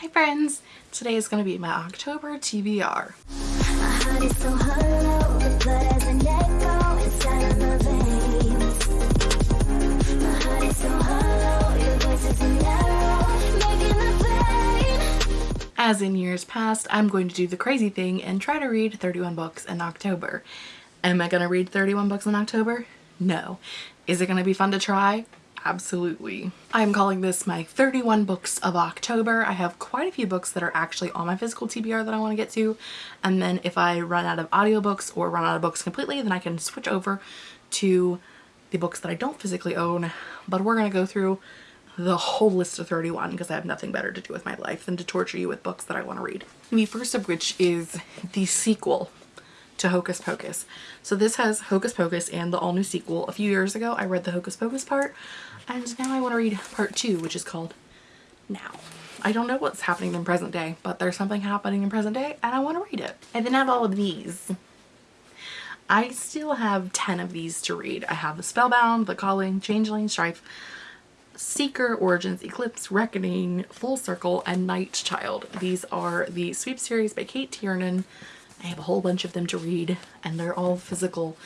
Hi friends! Today is going to be my October TBR. As in years past, I'm going to do the crazy thing and try to read 31 books in October. Am I going to read 31 books in October? No. Is it going to be fun to try? Absolutely. I'm calling this my 31 books of October. I have quite a few books that are actually on my physical TBR that I want to get to. And then if I run out of audiobooks or run out of books completely, then I can switch over to the books that I don't physically own. But we're going to go through the whole list of 31 because I have nothing better to do with my life than to torture you with books that I want to read. The first of which is the sequel to Hocus Pocus. So this has Hocus Pocus and the all new sequel. A few years ago I read the Hocus Pocus part and now I want to read part two which is called Now. I don't know what's happening in present day but there's something happening in present day and I want to read it. I then I have all of these. I still have 10 of these to read. I have The Spellbound, The Calling, Changeling, Strife, Seeker, Origins, Eclipse, Reckoning, Full Circle, and Night Child. These are the sweep series by Cate Tiernan. I have a whole bunch of them to read and they're all physical.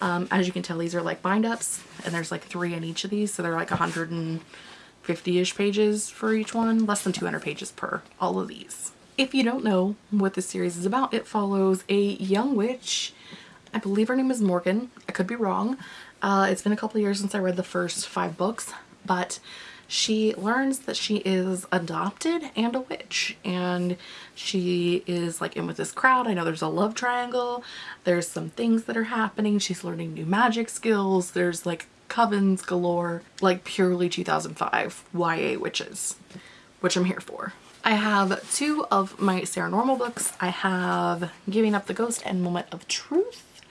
Um, as you can tell, these are like bind-ups and there's like three in each of these. So they're like 150-ish pages for each one, less than 200 pages per all of these. If you don't know what this series is about, it follows a young witch. I believe her name is Morgan. I could be wrong. Uh, it's been a couple years since I read the first five books, but she learns that she is adopted and a witch and she is like in with this crowd. I know there's a love triangle. There's some things that are happening. She's learning new magic skills. There's like covens galore, like purely 2005 YA witches, which I'm here for. I have two of my Sarah Normal books. I have Giving Up the Ghost and Moment of Truth.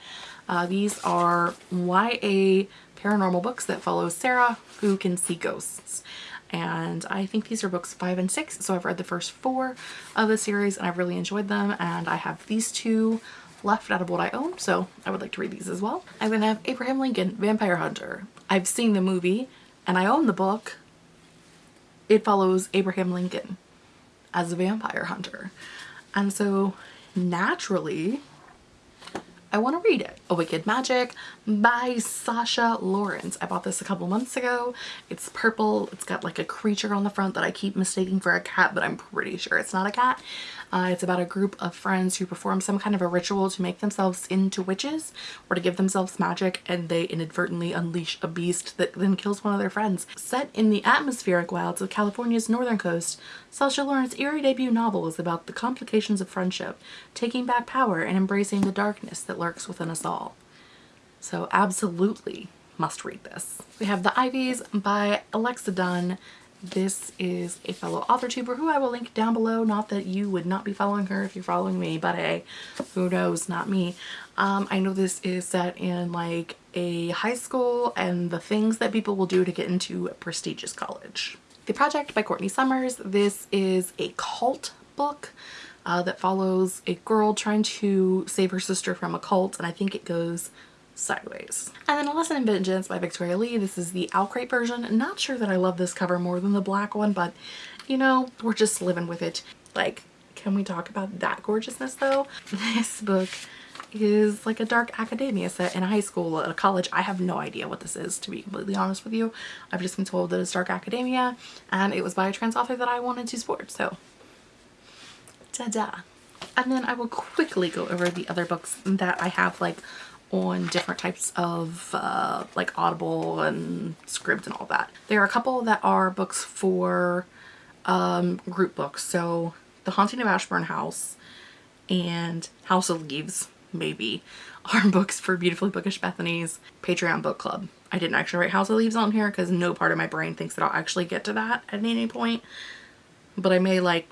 Uh, these are YA paranormal books that follow Sarah who can see ghosts and I think these are books five and six so I've read the first four of the series and I've really enjoyed them and I have these two left out of what I own so I would like to read these as well. I then have Abraham Lincoln Vampire Hunter. I've seen the movie and I own the book. It follows Abraham Lincoln as a vampire hunter and so naturally I want to read it. A Wicked Magic by Sasha Laurens. I bought this a couple months ago. It's purple. It's got like a creature on the front that I keep mistaking for a cat, but I'm pretty sure it's not a cat. Uh, it's about a group of friends who perform some kind of a ritual to make themselves into witches or to give themselves magic and they inadvertently unleash a beast that then kills one of their friends. Set in the atmospheric wilds of California's northern coast, Sasha Laurens's eerie debut novel is about the complications of friendship, taking back power and embracing the darkness that lurks within us all. So absolutely must read this. We have The Ivies by Alexa Donne. This is a fellow author tuber who I will link down below. Not that you would not be following her if you're following me, but hey, who knows, not me. Um, I know this is set in like a high school and the things that people will do to get into a prestigious college. The Project by Courtney Summers. This is a cult book uh, that follows a girl trying to save her sister from a cult and I think it goes sideways. And then Lesson in Vengeance by Victoria Lee. This is the OwlCrate version. Not sure that I love this cover more than the black one, but you know, we're just living with it. Like, can we talk about that gorgeousness though? This book is like a dark academia set in a high school at a college. I have no idea what this is to be completely honest with you. I've just been told that it's dark academia and it was by a trans author that I wanted to support. So ta-da. And then I will quickly go over the other books that I have like on different types of uh, like Audible and Scribd and all that. There are a couple that are books for um, group books. So The Haunting of Ashburn House and House of Leaves maybe are books for Beautifully Bookish Bethany's Patreon book club. I didn't actually write House of Leaves on here because no part of my brain thinks that I'll actually get to that at any point. But I may like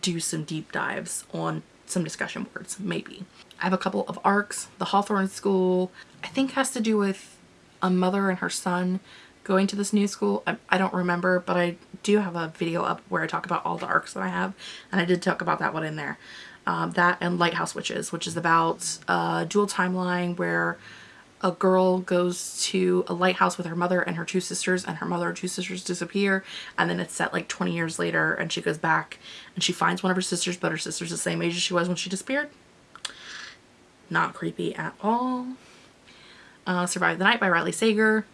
do some deep dives on some discussion boards, maybe. I have a couple of arcs. The Hawthorne School, I think has to do with a mother and her son going to this new school. I, I, don't remember, but I do have a video up where I talk about all the arcs that I have, and I did talk about that one in there. Um, that and Lighthouse Witches, which is about a dual timeline where a girl goes to a lighthouse with her mother and her two sisters and her mother and two sisters disappear and then it's set like 20 years later and she goes back and she finds one of her sisters but her sister's the same age as she was when she disappeared. Not creepy at all. Uh, Survive the Night by Riley Sager.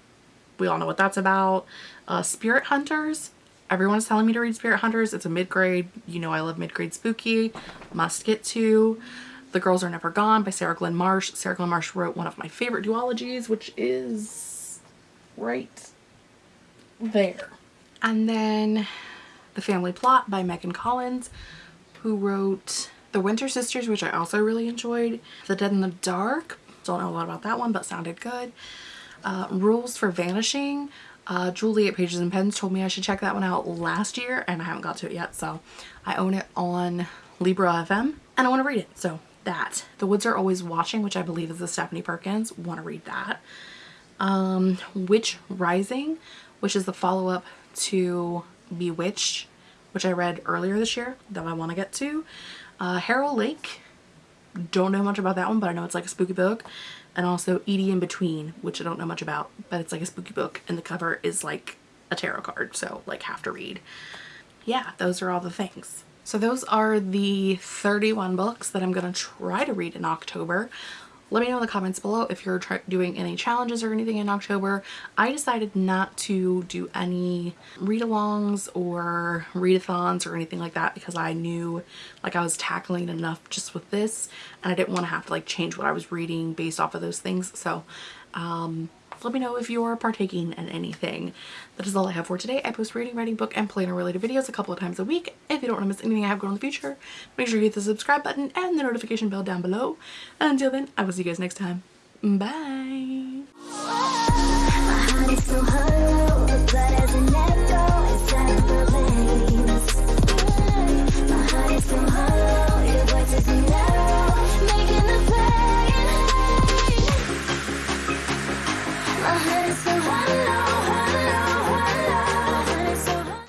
We all know what that's about. Uh, Spirit Hunters. Everyone's telling me to read Spirit Hunters. It's a mid-grade. You know I love mid-grade spooky. Must get to. The Girls Are Never Gone by Sarah Glenn Marsh. Sarah Glenn Marsh wrote one of my favorite duologies, which is right there. And then The Family Plot by Megan Collins, who wrote The Winter Sisters, which I also really enjoyed. The Dead in the Dark. Don't know a lot about that one, but sounded good. Uh, Rules for Vanishing. Uh, Julie at Pages and Pens told me I should check that one out last year, and I haven't got to it yet, so I own it on Libro FM, and I want to read it, so that. The Woods Are Always Watching, which I believe is the Stephanie Perkins. Want to read that. Um, Witch Rising, which is the follow-up to Bewitched, which I read earlier this year that I want to get to. Uh, Harrow Lake. Don't know much about that one, but I know it's like a spooky book. And also Edie in Between, which I don't know much about, but it's like a spooky book. And the cover is like a tarot card, so like have to read. Yeah, those are all the things. So those are the 31 books that I'm going to try to read in October. Let me know in the comments below if you're doing any challenges or anything in October. I decided not to do any read-alongs or readathons or anything like that because I knew like I was tackling enough just with this and I didn't want to have to like change what I was reading based off of those things. So um, let me know if you're partaking in anything. That is all I have for today. I post reading, writing, book, and planner related videos a couple of times a week. If you don't want to miss anything I have going in the future, make sure you hit the subscribe button and the notification bell down below. And until then, I will see you guys next time. Bye!